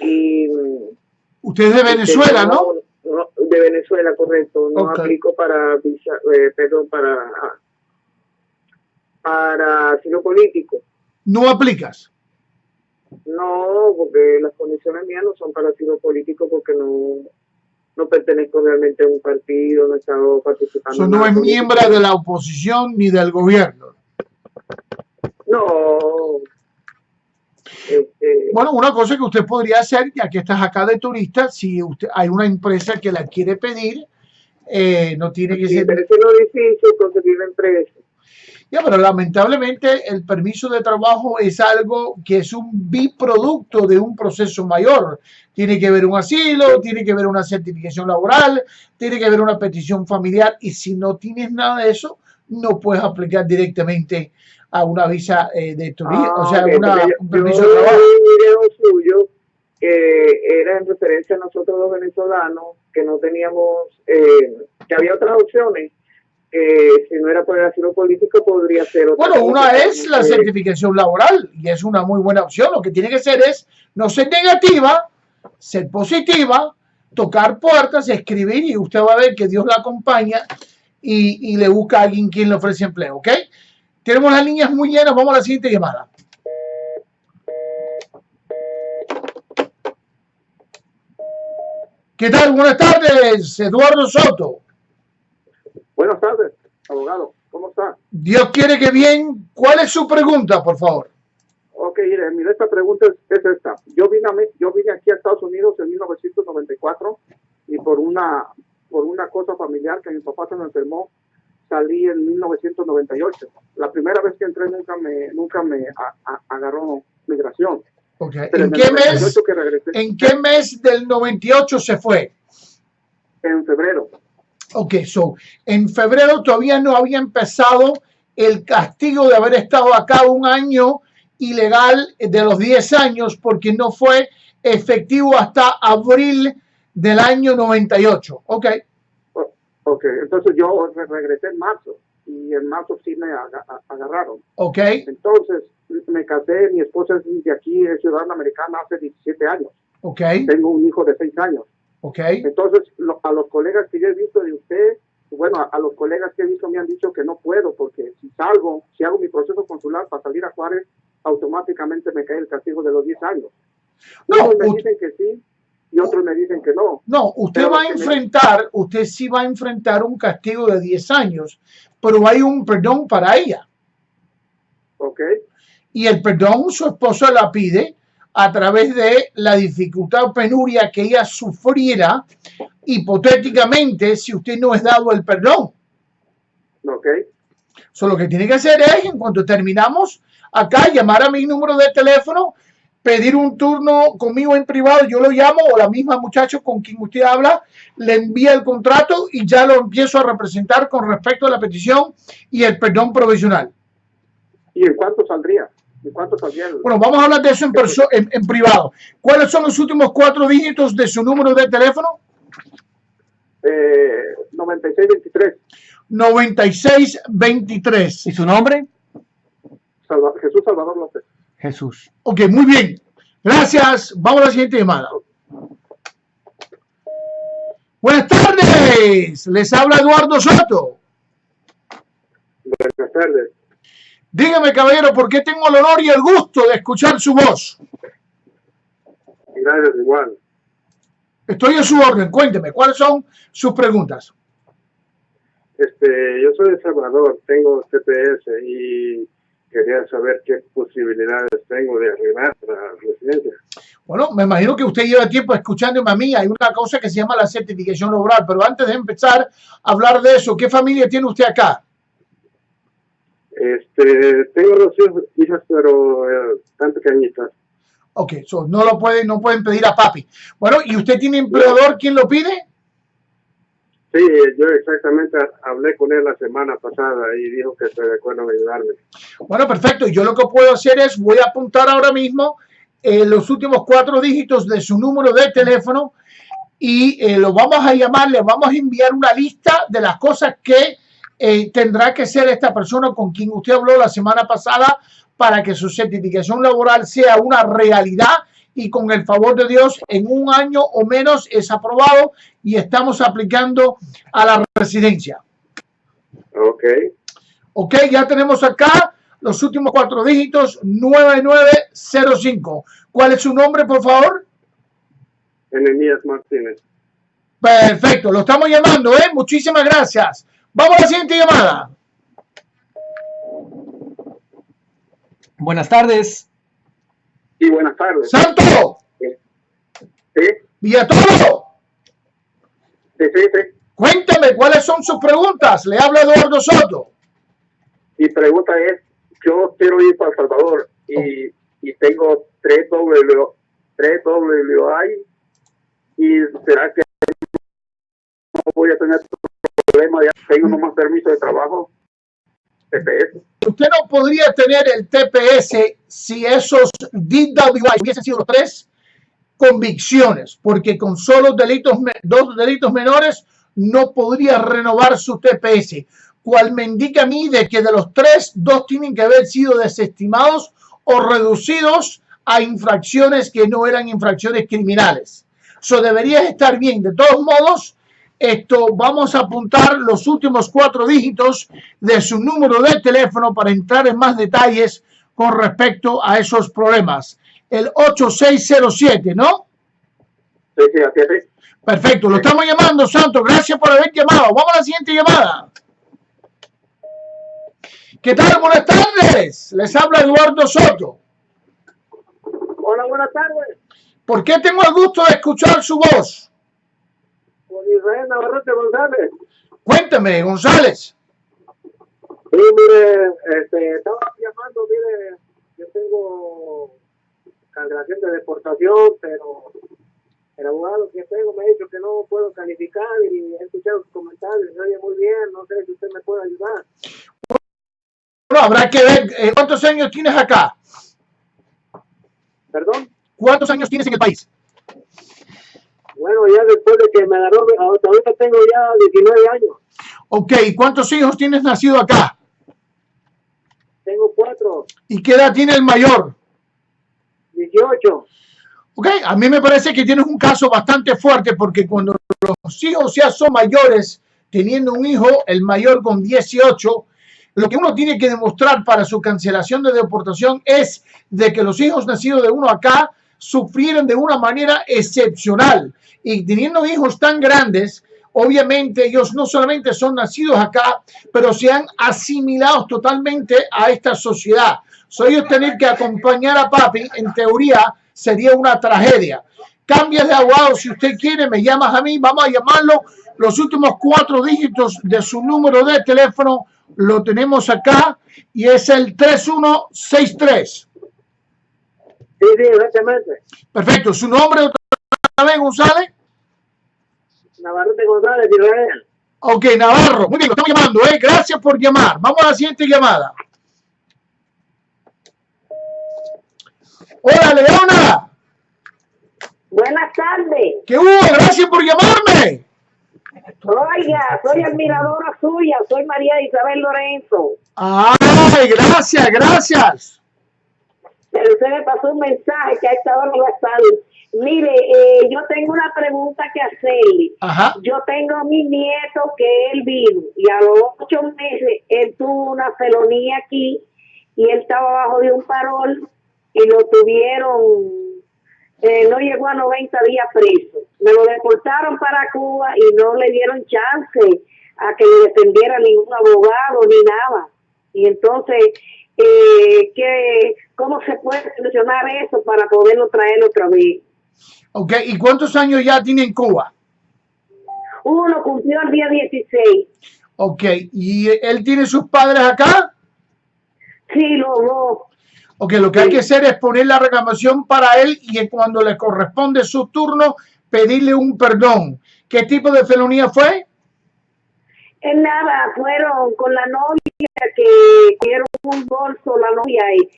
Y, Usted es de Venezuela, ¿no? no de Venezuela, correcto. No aplico para visa, eh, perdón, para para asilo político. ¿No aplicas? No, porque las condiciones mías no son para asilo político porque no, no pertenezco realmente a un partido, no he estado participando. no es miembro de la oposición ni del gobierno. No. Este, bueno, una cosa que usted podría hacer, ya que estás acá de turista, si usted hay una empresa que la quiere pedir, eh, no tiene que sí, ser... Pero es lo difícil conseguir la empresa. Ya, pero lamentablemente el permiso de trabajo es algo que es un biproducto de un proceso mayor. Tiene que ver un asilo, tiene que ver una certificación laboral, tiene que ver una petición familiar y si no tienes nada de eso, no puedes aplicar directamente a una visa eh, de turismo, o sea, ah, un permiso de trabajo. Un video suyo que era en referencia a nosotros los venezolanos, que no teníamos, eh, que había otras opciones que si no era por el asilo político podría ser otra Bueno, una es la certificación laboral y es una muy buena opción. Lo que tiene que ser es no ser negativa, ser positiva, tocar puertas, escribir y usted va a ver que Dios la acompaña y, le busca a alguien quien le ofrece empleo, ¿ok? Tenemos las líneas muy llenas, vamos a la siguiente llamada. ¿Qué tal? Buenas tardes, Eduardo Soto. Buenas tardes, abogado. ¿Cómo está? Dios quiere que bien. ¿Cuál es su pregunta, por favor? Ok, mire, esta pregunta es, esta. Yo vine, a, yo vine aquí a Estados Unidos en 1994 y por una, por una cosa familiar que mi papá se me enfermó, salí en 1998. La primera vez que entré nunca me, nunca me agarró migración. Okay. ¿En, qué mes, ¿En qué mes del 98 se fue? En febrero. Ok, so, en febrero todavía no había empezado el castigo de haber estado acá un año ilegal de los 10 años porque no fue efectivo hasta abril del año 98. Ok. Ok, entonces yo regresé en marzo y en marzo sí me agarraron. Ok. Entonces me casé, mi esposa es de aquí, es ciudadana americana hace 17 años. Ok. Tengo un hijo de 6 años. Okay. Entonces, a los colegas que yo he visto de usted, bueno, a, los colegas que he visto me han dicho que no puedo, porque si salgo, si hago mi proceso consular para salir a Juárez, automáticamente me cae el castigo de los 10 años. No, Unos me dicen que sí y otros me dicen que no. No, usted va a enfrentar, usted sí va a enfrentar un castigo de 10 años, pero hay un perdón para ella. Ok. Y el perdón su esposo la pide a través de la dificultad o penuria que ella sufriera hipotéticamente si usted no es dado el perdón. Ok. Solo lo que tiene que hacer es, en cuanto terminamos acá, llamar a mi número de teléfono, pedir un turno conmigo en privado, yo lo llamo, o la misma muchacho con quien usted habla, le envía el contrato y ya lo empiezo a representar con respecto a la petición y el perdón provisional. ¿Y en cuánto saldría? Bueno, vamos a hablar de eso en, en, privado. ¿Cuáles son los últimos cuatro dígitos de su número de teléfono? Eh, 9623. 9623. ¿Y su nombre? Jesús Salvador López. Jesús. Ok, muy bien. Gracias. Vamos a la siguiente llamada. Buenas tardes. Les habla Eduardo Soto. Buenas tardes. Dígame, caballero, ¿por qué tengo el honor y el gusto de escuchar su voz? Gracias, igual. Estoy a su orden. Cuénteme, ¿cuáles son sus preguntas? Este, yo soy de Salvador, tengo TPS y quería saber qué posibilidades tengo de arreglar la residencia. Bueno, me imagino que usted lleva tiempo escuchándome a mí. Hay una cosa que se llama la certificación laboral, pero antes de empezar a hablar de eso, ¿qué familia tiene usted acá? Este, tengo dos hijas, pero eh, tan pequeñitas. Ok, so no lo pueden, no pueden pedir a papi. Bueno, ¿y usted tiene empleador? ¿Quién lo pide? Sí, yo exactamente hablé con él la semana pasada y dijo que se de acuerdo en ayudarme. Bueno, perfecto. Yo lo que puedo hacer es, voy a apuntar ahora mismo eh, los últimos cuatro dígitos de su número de teléfono y eh, lo vamos a llamar, le vamos a enviar una lista de las cosas que eh, tendrá que ser esta persona con quien usted habló la semana pasada para que su certificación laboral sea una realidad y con el favor de Dios en un año o menos es aprobado y estamos aplicando a la residencia. Ok. Ok, ya tenemos acá los últimos cuatro dígitos 9905. ¿Cuál es su nombre, por favor? Enemías Martínez. Perfecto, lo estamos llamando, ¿eh? Muchísimas gracias. Vamos a la siguiente llamada. Buenas tardes. Sí, buenas tardes. Santo, Sí, Villatoro, sí, sí, sí. cuéntame cuáles son sus preguntas. Le habla Eduardo Soto. Mi pregunta es, yo quiero ir para El Salvador y, y tengo tres W, tres WI y será que no voy a tener problema ya tengo nomás permiso de trabajo TPS. Usted no podría tener el TPS si esos DWI hubiesen sido los tres convicciones, porque con solo delitos, dos delitos menores no podría renovar su TPS, cual me indica a mí de que de los tres, dos tienen que haber sido desestimados o reducidos a infracciones que no eran infracciones criminales. So deberías estar bien. De todos modos, esto vamos a apuntar los últimos cuatro dígitos de su número de teléfono para entrar en más detalles con respecto a esos problemas. El 8607, ¿no? Sí, sí, así es. Perfecto, lo estamos llamando, Santo. Gracias por haber llamado. Vamos a la siguiente llamada. ¿Qué tal? Buenas tardes. Les habla Eduardo Soto. Hola, buenas tardes. ¿Por qué tengo el gusto de escuchar su voz? Con Israel Navarrete González. Cuénteme, González. Sí, mire, este, estaba llamando, mire, yo tengo cancelación de deportación, pero el abogado que tengo me ha dicho que no puedo calificar y he escuchado sus comentarios, oye muy bien, no sé si usted me puede ayudar. Bueno, habrá que ver eh, cuántos años tienes acá. Perdón, ¿Cuántos años tienes en el país? Bueno, ya después de que me agarró, hasta ahorita tengo ya 19 años, Ok, ¿y cuántos hijos tienes nacido acá? tengo cuatro, ¿Y qué edad tiene el mayor? 18. Ok, a mí me parece que tienes un caso bastante fuerte porque cuando los hijos ya son mayores, teniendo un hijo, el mayor con 18, lo que uno tiene que demostrar para su cancelación de deportación es de que los hijos nacidos de uno acá sufrieron de una manera excepcional. Y teniendo hijos tan grandes, obviamente ellos no solamente son nacidos acá, pero se han asimilado totalmente a esta sociedad. So, ellos tener que acompañar a papi, en teoría, sería una tragedia. Cambia de abogado si usted quiere, me llamas a mí, vamos a llamarlo. Los últimos cuatro dígitos de su número de teléfono lo tenemos acá y es el 3163. Sí, sí, exactamente. Perfecto, su nombre otra vez, González. Navarrete González, Israel. Ok, Navarro. Muy bien, lo estamos llamando, ¿eh? Gracias por llamar. Vamos a la siguiente llamada. Hola, Leona. Buenas tardes. ¿Qué hubo? Gracias por llamarme. Oiga, soy admiradora suya, soy María Isabel Lorenzo. Ay, gracias, gracias. Pero usted me pasó un mensaje que a esta hora no va a estar. Mire, eh, yo tengo una pregunta que hacerle. Ajá. Yo tengo a mi nieto que él vino y a los ocho meses él tuvo una felonía aquí y él estaba bajo de un parol y lo tuvieron, eh, no llegó a 90 días preso. Me lo deportaron para Cuba y no le dieron chance a que le defendiera ningún abogado ni nada. Y entonces, eh, ¿qué, ¿cómo se puede solucionar eso para poderlo traer otra vez? Ok, ¿y cuántos años ya tiene en Cuba? Uno cumplió el día 16. Ok, ¿y él tiene sus padres acá? Sí, los dos. Ok, lo que hay que hacer es poner la reclamación para él y cuando le corresponde su turno, pedirle un perdón. ¿Qué tipo de felonía fue? En nada, fueron con la novia que dieron un bolso, la novia, y,